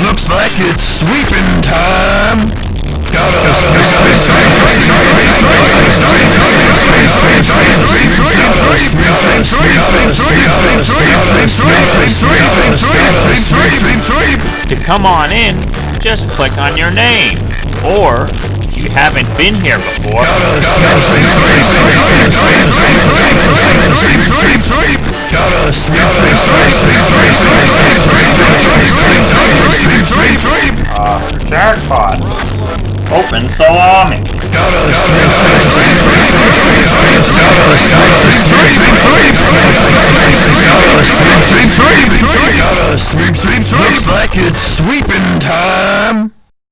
Looks like it's sweeping time. Gotta sweep, To come on in, just click on your name. Or, if you haven't been here before, jackpot. Open salami. Looks like it's sweeping time.